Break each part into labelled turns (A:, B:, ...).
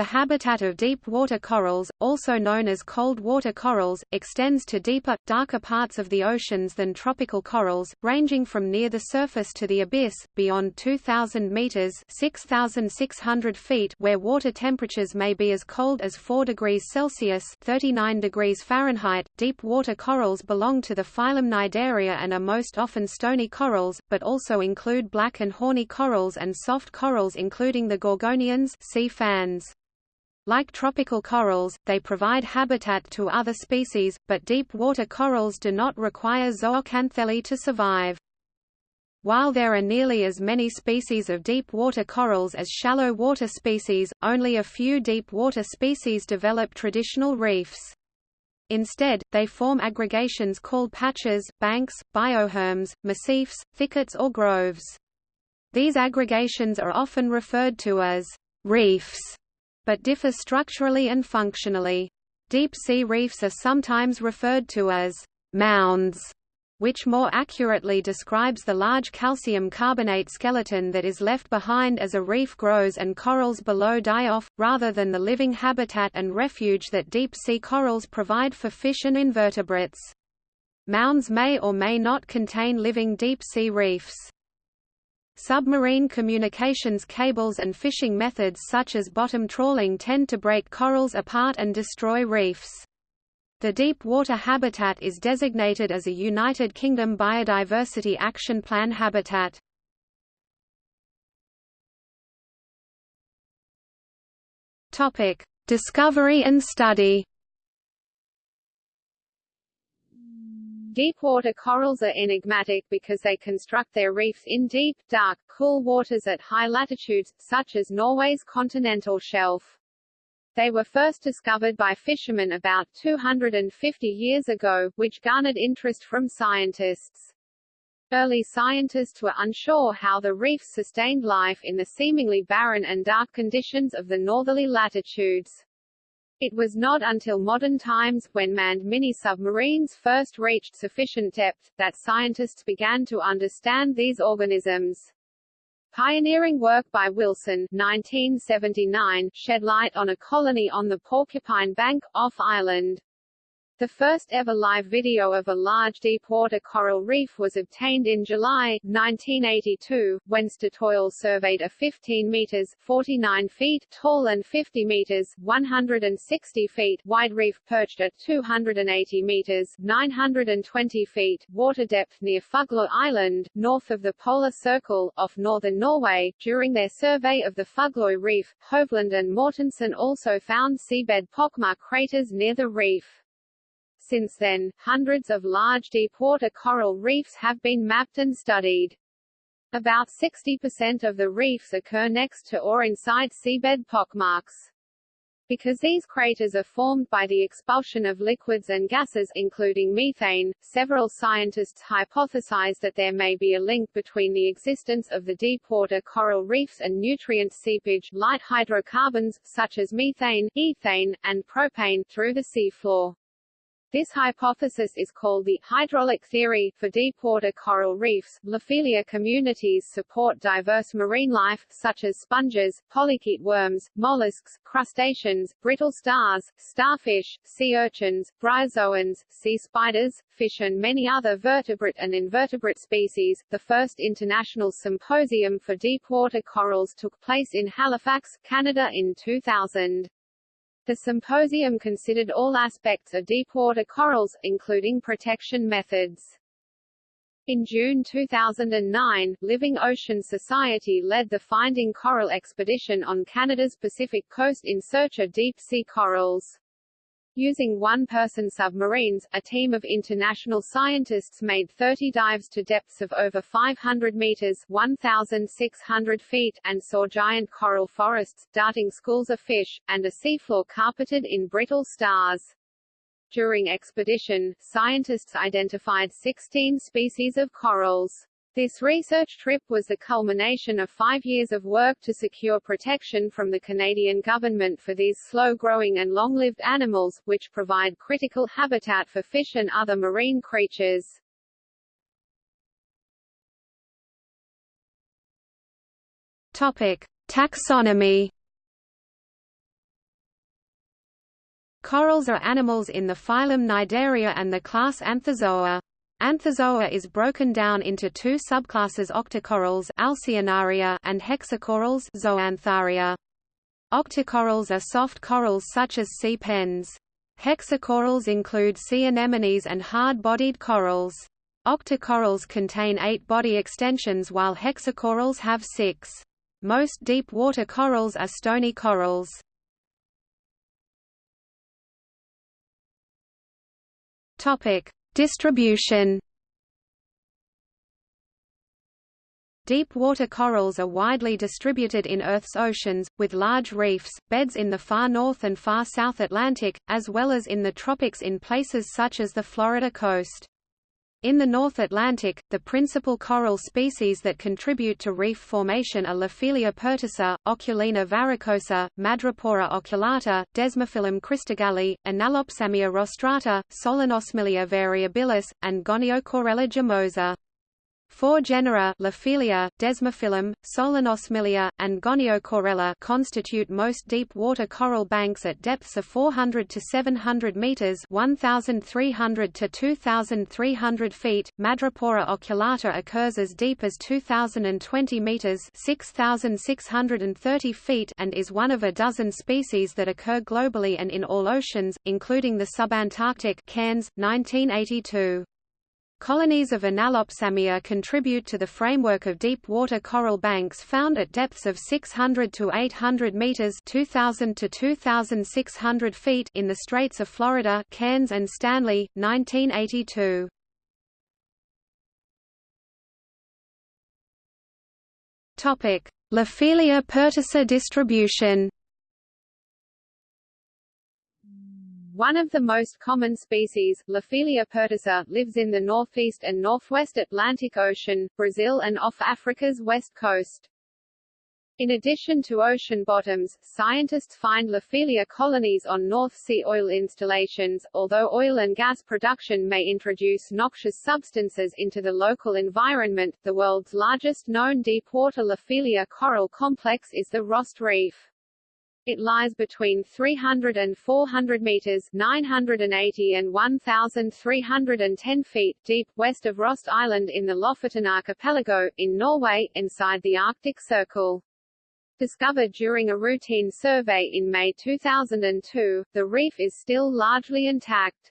A: The habitat of deep water corals, also known as cold water corals, extends to deeper, darker parts of the oceans than tropical corals, ranging from near the surface to the abyss, beyond 2,000 meters (6,600 feet), where water temperatures may be as cold as 4 degrees Celsius (39 degrees Fahrenheit). Deep water corals belong to the phylum Cnidaria and are most often stony corals, but also include black and horny corals and soft corals, including the gorgonians, sea fans. Like tropical corals, they provide habitat to other species, but deep water corals do not require zooxanthellae to survive. While there are nearly as many species of deep water corals as shallow water species, only a few deep water species develop traditional reefs. Instead, they form aggregations called patches, banks, bioherms, massifs, thickets or groves. These aggregations are often referred to as reefs but differ structurally and functionally. Deep-sea reefs are sometimes referred to as mounds, which more accurately describes the large calcium carbonate skeleton that is left behind as a reef grows and corals below die off, rather than the living habitat and refuge that deep-sea corals provide for fish and invertebrates. Mounds may or may not contain living deep-sea reefs. Submarine communications cables and fishing methods such as bottom trawling tend to break corals apart and destroy reefs. The deep water habitat is designated as a United Kingdom Biodiversity Action Plan habitat. Topic: Discovery and study.
B: Deepwater corals are enigmatic because they construct their reefs in deep, dark, cool waters at high latitudes, such as Norway's continental shelf. They were first discovered by fishermen about 250 years ago, which garnered interest from scientists. Early scientists were unsure how the reefs sustained life in the seemingly barren and dark conditions of the northerly latitudes. It was not until modern times, when manned mini-submarines first reached sufficient depth, that scientists began to understand these organisms. Pioneering work by Wilson 1979 shed light on a colony on the Porcupine Bank, off Ireland. The first ever live video of a large deep-water coral reef was obtained in July, 1982, when Statoil surveyed a 15 meters 49 feet tall and 50 meters 160 feet wide reef perched at 280 meters 920 feet water depth near Fuglo Island, north of the Polar Circle, off northern Norway. During their survey of the Fuglo Reef, Hovland and Mortensen also found seabed pockmark craters near the reef. Since then, hundreds of large deep-water coral reefs have been mapped and studied. About 60% of the reefs occur next to or inside seabed pockmarks. Because these craters are formed by the expulsion of liquids and gases including methane, several scientists hypothesize that there may be a link between the existence of the deepwater coral reefs and nutrient seepage light hydrocarbons, such as methane, ethane, and propane, through the seafloor. This hypothesis is called the hydraulic theory. For deepwater coral reefs, Lophelia communities support diverse marine life, such as sponges, polychaete worms, mollusks, crustaceans, brittle stars, starfish, sea urchins, bryozoans, sea spiders, fish, and many other vertebrate and invertebrate species. The first international symposium for deepwater corals took place in Halifax, Canada in 2000. The symposium considered all aspects of deepwater corals, including protection methods. In June 2009, Living Ocean Society led the Finding Coral expedition on Canada's Pacific coast in search of deep-sea corals. Using one-person submarines, a team of international scientists made 30 dives to depths of over 500 meters 1,600 feet and saw giant coral forests, darting schools of fish, and a seafloor carpeted in brittle stars. During expedition, scientists identified 16 species of corals. This research trip was the culmination of five years of work to secure protection from the Canadian government for these slow-growing and long-lived animals, which provide critical habitat for fish and other marine creatures.
A: Topic. Taxonomy Corals are animals in the phylum Cnidaria and the class Anthozoa. Anthozoa is broken down into two subclasses octocorals Alcyonaria and hexacorals Zoantharia. Octocorals are soft corals such as sea pens. Hexacorals include sea anemones and hard-bodied corals. Octocorals contain eight body extensions while hexacorals have six. Most deep water corals are stony corals. Topic: Distribution Deep water corals are widely distributed in Earth's oceans, with large reefs, beds in the far north and far south Atlantic, as well as in the tropics in places such as the Florida coast. In the North Atlantic, the principal coral species that contribute to reef formation are Lophelia pertusa, Oculina varicosa, Madrepora oculata, Desmophyllum christogalli, Enallopsammia rostrata, Solenosmilia variabilis, and Goniocorella gimosa. Four genera Lophelia, Desmophyllum, Solenosmilia, and Goniocorella constitute most deep water coral banks at depths of 400 to 700 meters (1,300 to 2,300 feet). Madrepora oculata occurs as deep as 2,020 meters (6,630 feet) and is one of a dozen species that occur globally and in all oceans, including the subantarctic. Cairns, 1982. Colonies of Enallopsammia contribute to the framework of deep water coral banks found at depths of 600 to 800 meters (2000 to 2600 feet) in the Straits of Florida, Cairns and Stanley, 1982. Topic: Lophelia pertusa distribution.
B: One of the most common species, Lophelia pertusa, lives in the northeast and northwest Atlantic Ocean, Brazil and off Africa's west coast. In addition to ocean bottoms, scientists find Lophelia colonies on North Sea oil installations. Although oil and gas production may introduce noxious substances into the local environment, the world's largest known deepwater Lophelia coral complex is the Rost Reef. It lies between 300 and 400 meters 980 and 1,310 feet deep, west of Rost Island in the Lofoten Archipelago, in Norway, inside the Arctic Circle. Discovered during a routine survey in May 2002, the reef is still largely intact.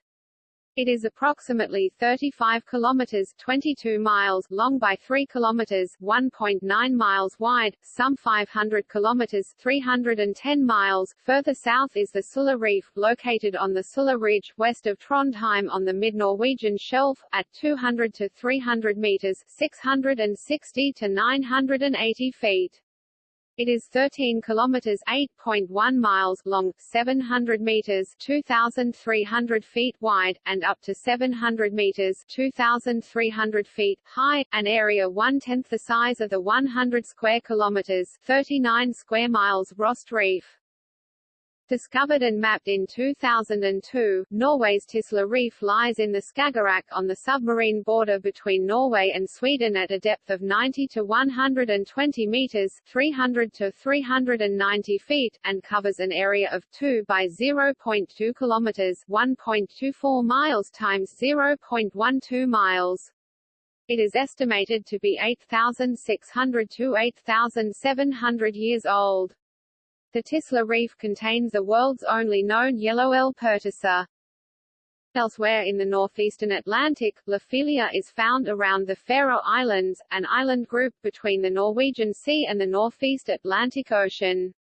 B: It is approximately 35 kilometers 22 miles long by 3 kilometers 1.9 miles wide, some 500 kilometers 310 miles. Further south is the Sula Reef, located on the Sula Ridge west of Trondheim on the mid-Norwegian shelf at 200 to 300 meters 660 to 980 feet. It is 13 kilometers (8.1 miles) long, 700 meters (2,300 feet) wide, and up to 700 meters (2,300 feet) high, an area one-tenth the size of the 100 square kilometers (39 square miles) Rost Reef. Discovered and mapped in 2002, Norway's Tisla Reef lies in the Skagerrak on the submarine border between Norway and Sweden at a depth of 90 to 120 meters 300 to 390 feet, and covers an area of 2 by 0.2 kilometers 1.24 miles times 0.12 miles. It is estimated to be 8,600 to 8,700 years old. The Tisla Reef contains the world's only known yellow L. pertusa. Elsewhere in the northeastern Atlantic, Lophelia is found around the Faroe Islands, an island group between the Norwegian Sea and the northeast Atlantic Ocean.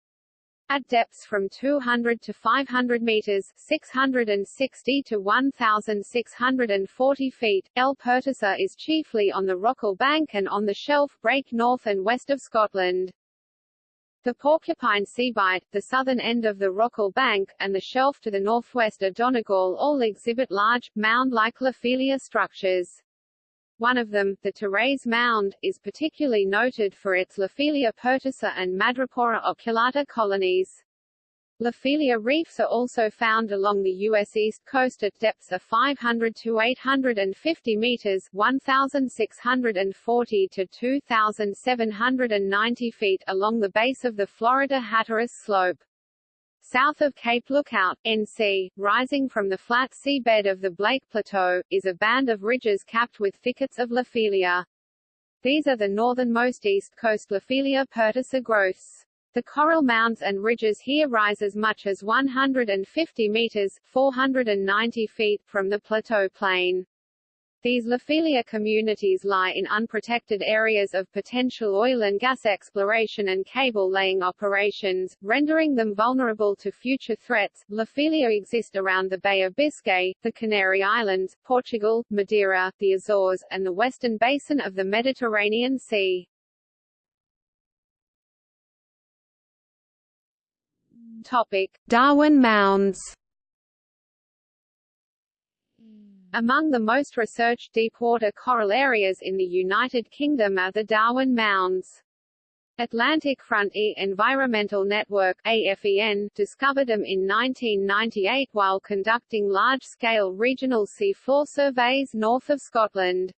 B: At depths from 200 to 500 meters 660 to 1,640 feet, L. pertusa is chiefly on the Rockall Bank and on the shelf break north and west of Scotland. The Porcupine Seabight, the southern end of the Rockall Bank, and the shelf to the northwest of Donegal all exhibit large, mound-like Lophelia structures. One of them, the Therese Mound, is particularly noted for its Lophelia pertusa and Madrepora oculata colonies. Lophelia reefs are also found along the U.S. east coast at depths of 500 to 850 meters 1,640 to 2,790 feet along the base of the Florida Hatteras Slope. South of Cape Lookout, NC, rising from the flat seabed of the Blake Plateau, is a band of ridges capped with thickets of Lophelia. These are the northernmost east coast Lophelia pertusa growths. The coral mounds and ridges here rise as much as 150 meters 490 feet from the plateau plain. These Lophelia communities lie in unprotected areas of potential oil and gas exploration and cable laying operations, rendering them vulnerable to future threats. Lophelia exist around the Bay of Biscay, the Canary Islands, Portugal, Madeira, the Azores, and the western basin of the Mediterranean Sea.
A: Darwin Mounds.
B: Among the most researched deepwater coral areas in the United Kingdom are the Darwin Mounds. Atlantic Frontier Environmental Network AFEN discovered them in 1998 while conducting large-scale regional seafloor surveys north of Scotland.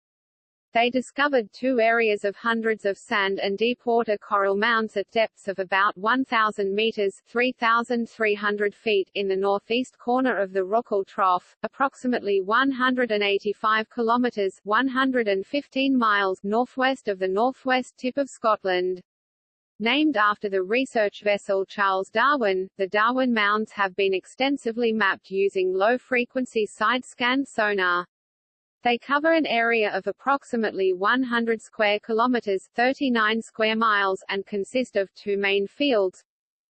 B: They discovered two areas of hundreds of sand and deep-water coral mounds at depths of about 1,000 meters 3,300 feet in the northeast corner of the Rockall Trough, approximately 185 kilometers 115 miles northwest of the northwest tip of Scotland. Named after the research vessel Charles Darwin, the Darwin Mounds have been extensively mapped using low-frequency side-scan sonar. They cover an area of approximately 100 square kilometers 39 square miles and consist of two main fields,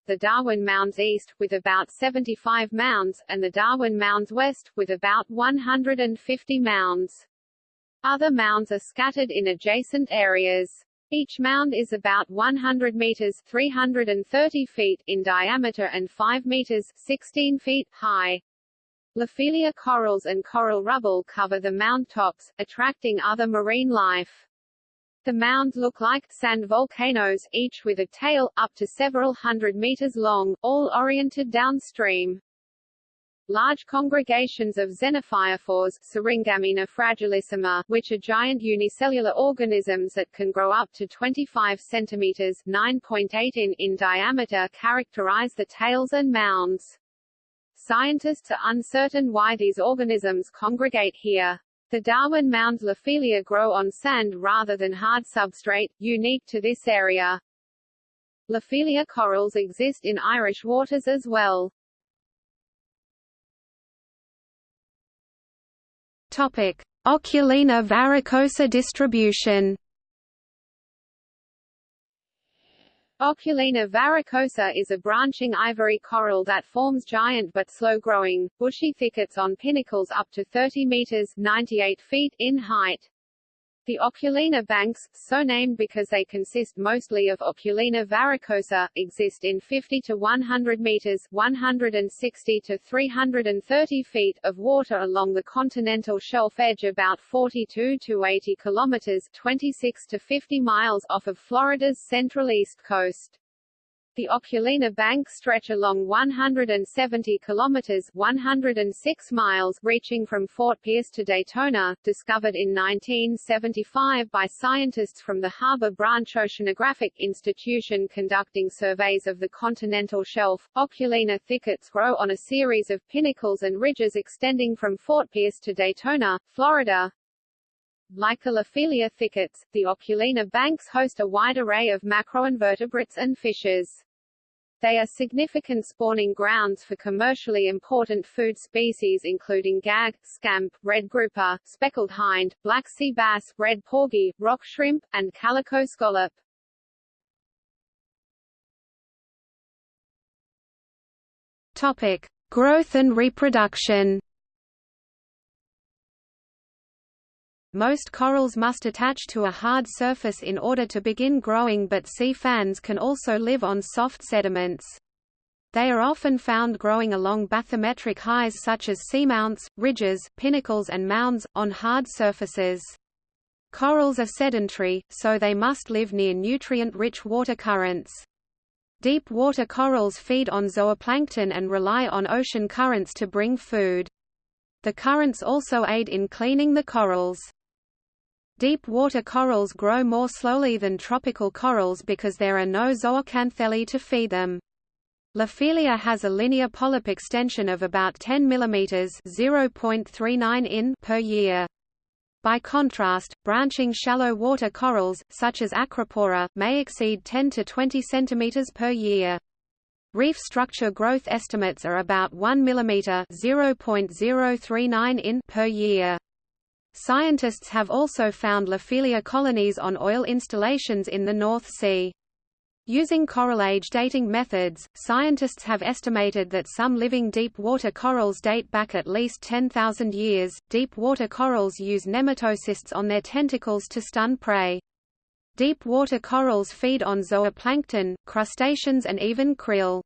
B: the Darwin Mounds East, with about 75 mounds, and the Darwin Mounds West, with about 150 mounds. Other mounds are scattered in adjacent areas. Each mound is about 100 meters 330 feet in diameter and 5 meters 16 feet high. Lophelia corals and coral rubble cover the mound tops, attracting other marine life. The mounds look like sand volcanoes, each with a tail, up to several hundred meters long, all oriented downstream. Large congregations of xenophyophores Syringammina fragilissima, which are giant unicellular organisms that can grow up to 25 centimeters 9.8 in, in diameter characterize the tails and mounds. Scientists are uncertain why these organisms congregate here. The Darwin mounds Lophelia grow on sand rather than hard substrate, unique to this area. Lophelia corals exist in Irish waters as well.
A: Topic: Oculina varicosa distribution.
B: Oculina varicosa is a branching ivory coral that forms giant but slow-growing, bushy thickets on pinnacles up to 30 meters 98 feet in height. The Oculina banks, so named because they consist mostly of Oculina varicosa, exist in 50 to 100 meters 160 to 330 feet of water along the continental shelf edge about 42 to 80 kilometers 26 to 50 miles off of Florida's central east coast. The Oculina banks stretch along 170 kilometers 106 miles reaching from Fort Pierce to Daytona, discovered in 1975 by scientists from the Harbor Branch Oceanographic Institution conducting surveys of the continental shelf. Oculina thickets grow on a series of pinnacles and ridges extending from Fort Pierce to Daytona, Florida, Lophelia thickets, the Oculina banks host a wide array of macroinvertebrates and fishes. They are significant spawning grounds for commercially important food species including gag, scamp, red grouper, speckled hind, black sea bass, red porgy, rock shrimp, and calico scallop.
A: Topic: Growth and reproduction. Most corals must attach to a hard surface in order to begin growing but sea fans can also live on soft sediments. They are often found growing along bathymetric highs such as seamounts, ridges, pinnacles and mounds, on hard surfaces. Corals are sedentary, so they must live near nutrient-rich water currents. Deep water corals feed on zooplankton and rely on ocean currents to bring food. The currents also aid in cleaning the corals. Deep water corals grow more slowly than tropical corals because there are no zooxanthellae to feed them. Lophelia has a linear polyp extension of about 10 mm (0.39 in) per year. By contrast, branching shallow water corals, such as Acropora, may exceed 10 to 20 cm per year. Reef structure growth estimates are about 1 mm (0.039 in) per year. Scientists have also found Lophelia colonies on oil installations in the North Sea. Using coral age dating methods, scientists have estimated that some living deep water corals date back at least 10,000 years. Deep water corals use nematocysts on their tentacles to stun prey. Deep water corals feed on zooplankton, crustaceans and even krill.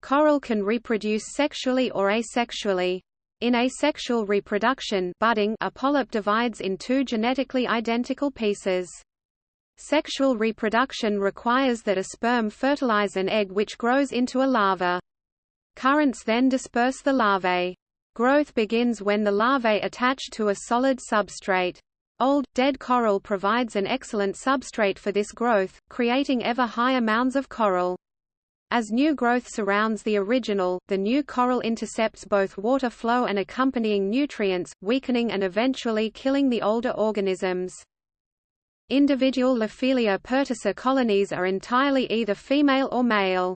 A: Coral can reproduce sexually or asexually. In asexual reproduction budding, a polyp divides in two genetically identical pieces. Sexual reproduction requires that a sperm fertilize an egg which grows into a larva. Currents then disperse the larvae. Growth begins when the larvae attach to a solid substrate. Old, dead coral provides an excellent substrate for this growth, creating ever higher mounds of coral. As new growth surrounds the original, the new coral intercepts both water flow and accompanying nutrients, weakening and eventually killing the older organisms. Individual Lophelia pertusa colonies are entirely either female or male.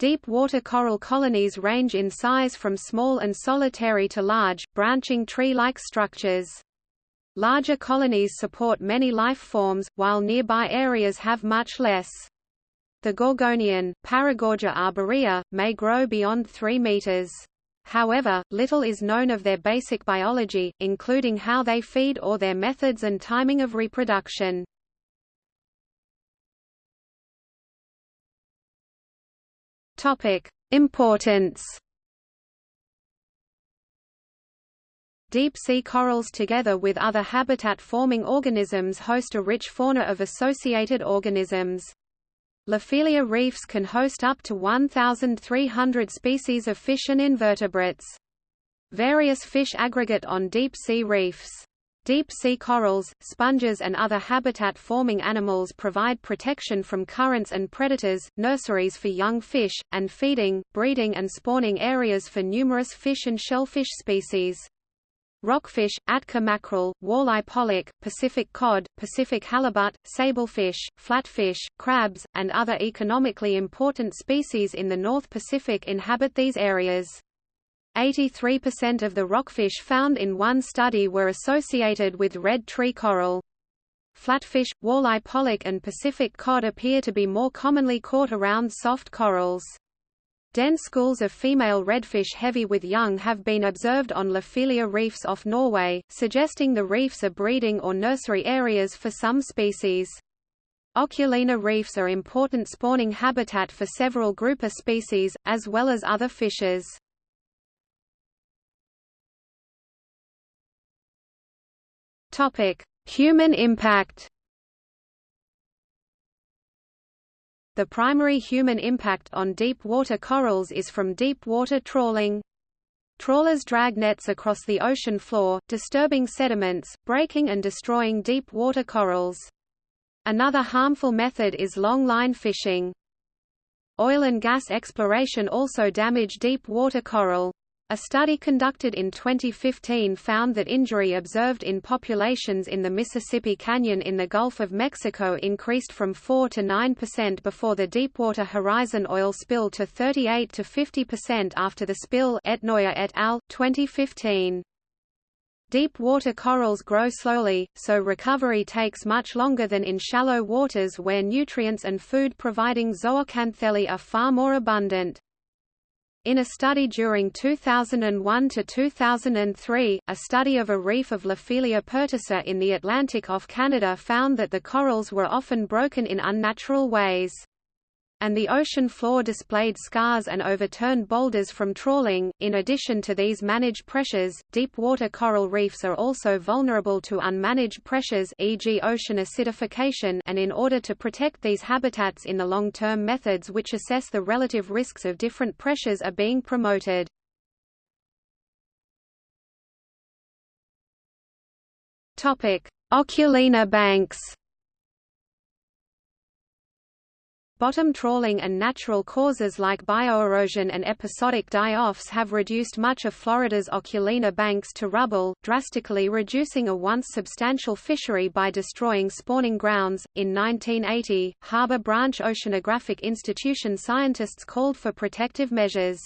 A: Deep water coral colonies range in size from small and solitary to large, branching tree-like structures. Larger colonies support many life forms, while nearby areas have much less. The gorgonian, Paragorgia arborea, may grow beyond 3 meters. However, little is known of their basic biology, including how they feed or their methods and timing of reproduction. Importance. Deep-sea corals together with other habitat-forming organisms host a rich fauna of associated organisms. Lophelia reefs can host up to 1,300 species of fish and invertebrates. Various fish aggregate on deep-sea reefs. Deep-sea corals, sponges and other habitat-forming animals provide protection from currents and predators, nurseries for young fish, and feeding, breeding and spawning areas for numerous fish and shellfish species. Rockfish, Atka mackerel, walleye pollock, Pacific cod, Pacific halibut, sablefish, flatfish, crabs, and other economically important species in the North Pacific inhabit these areas. 83% of the rockfish found in one study were associated with red tree coral. Flatfish, walleye pollock and Pacific cod appear to be more commonly caught around soft corals. Dense schools of female redfish heavy with young have been observed on Lophelia reefs off Norway, suggesting the reefs are breeding or nursery areas for some species. Oculina reefs are important spawning habitat for several grouper species, as well as other fishes. Human impact The primary human impact on deep water corals is from deep water trawling. Trawlers drag nets across the ocean floor, disturbing sediments, breaking and destroying deep water corals. Another harmful method is long-line fishing. Oil and gas exploration also damage deep water coral. A study conducted in 2015 found that injury observed in populations in the Mississippi Canyon in the Gulf of Mexico increased from 4 to 9% before the Deepwater Horizon oil spill to 38 to 50% after the spill Etnoyer et al., 2015. Deep water corals grow slowly, so recovery takes much longer than in shallow waters where nutrients and food-providing zooxanthellae are far more abundant. In a study during 2001 to 2003, a study of a reef of Lophelia pertusa in the Atlantic off Canada found that the corals were often broken in unnatural ways and the ocean floor displayed scars and overturned boulders from trawling. In addition to these managed pressures, deep water coral reefs are also vulnerable to unmanaged pressures e.g. ocean acidification and in order to protect these habitats in the long term methods which assess the relative risks of different pressures are being promoted. Topic: Oculina banks Bottom trawling and natural causes like bioerosion and episodic die-offs have reduced much of Florida's Oculina banks to rubble, drastically reducing a once substantial fishery by destroying spawning grounds. In 1980, Harbor Branch Oceanographic Institution scientists called for protective measures.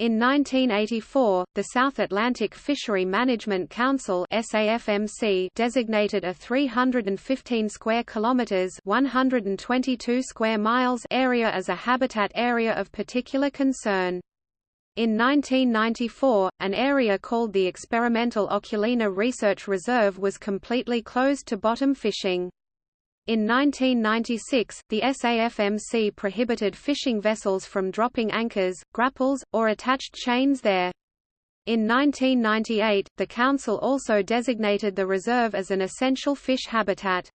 A: In 1984, the South Atlantic Fishery Management Council (SAFMC) designated a 315 square kilometers (122 square miles) area as a habitat area of particular concern. In 1994, an area called the Experimental Oculina Research Reserve was completely closed to bottom fishing. In 1996, the SAFMC prohibited fishing vessels from dropping anchors, grapples, or attached chains there. In 1998, the Council also designated the reserve as an essential fish habitat.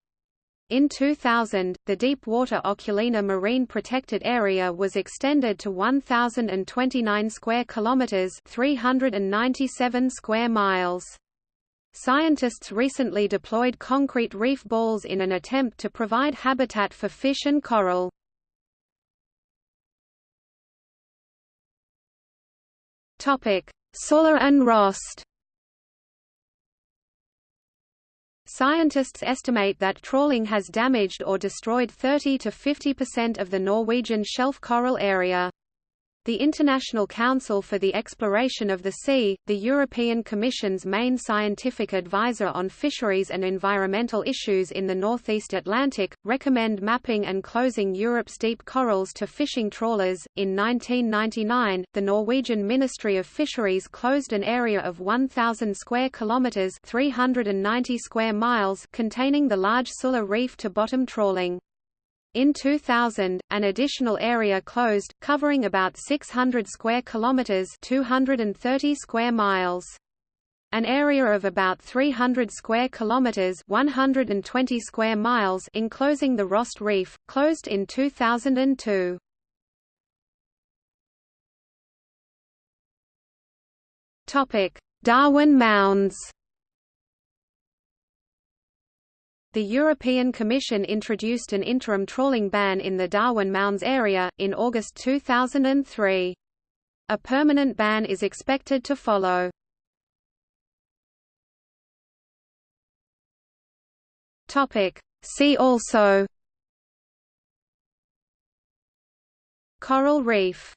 A: In 2000, the deep-water Oculina Marine Protected Area was extended to 1,029 square kilometers (397 square miles). Scientists recently deployed concrete reef balls in an attempt to provide habitat for fish and coral. Topic: Sula and Rost. Scientists estimate that trawling has damaged or destroyed 30 to 50% of the Norwegian shelf coral area. The International Council for the Exploration of the Sea, the European Commission's main scientific advisor on fisheries and environmental issues in the Northeast Atlantic, recommend mapping and closing Europe's deep corals to fishing trawlers. In 1999, the Norwegian Ministry of Fisheries closed an area of 1,000 square kilometers (390 square miles) containing the large Sula Reef to bottom trawling. In 2000, an additional area closed, covering about 600 square kilometers (230 square miles). An area of about 300 square kilometers (120 square miles) enclosing the Rost Reef closed in 2002. Topic: Darwin Mounds. The European Commission introduced an interim trawling ban in the Darwin Mounds area, in August 2003. A permanent ban is expected to follow. See also Coral reef